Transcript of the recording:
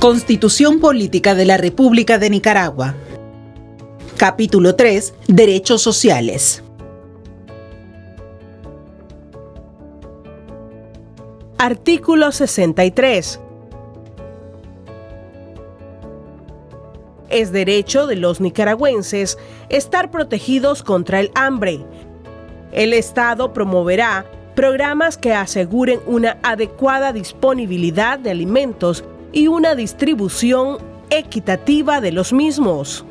Constitución Política de la República de Nicaragua. Capítulo 3. Derechos sociales. Artículo 63. Es derecho de los nicaragüenses estar protegidos contra el hambre. El Estado promoverá programas que aseguren una adecuada disponibilidad de alimentos y una distribución equitativa de los mismos.